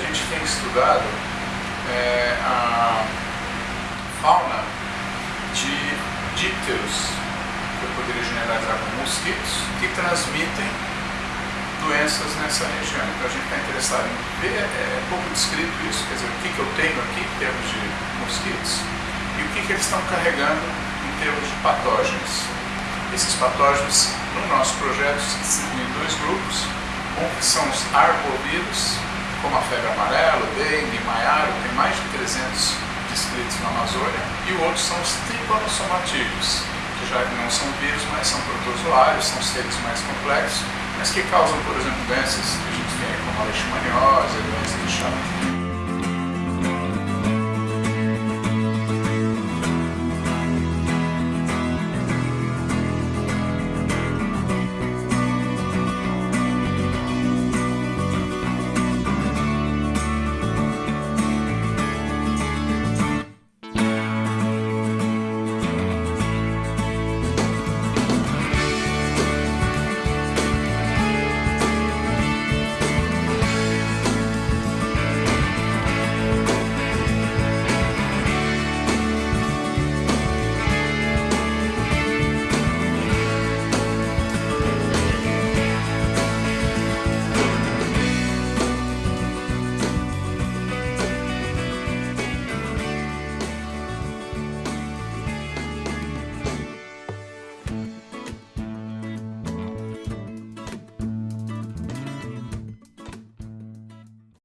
tem estudado é, a fauna de dípteros, que eu poderia generalizar como mosquitos, que transmitem doenças nessa região. Então a gente está interessado em ver, é, é pouco descrito isso, quer dizer, o que, que eu tenho aqui em termos de mosquitos e o que, que eles estão carregando em termos de patógenos. Esses patógenos, no nosso projeto, se distribuem em dois grupos, um que são os arbovírus, como a febre amarela, dengue, maiaro, tem mais de 300 descritos na Amazônia, e o outro são os tripanosomatídeos, que já não são vírus, mas são protozoários, são seres mais complexos, mas que causam, por exemplo, doenças que a gente tem como a leishmaniose, doenças de chá.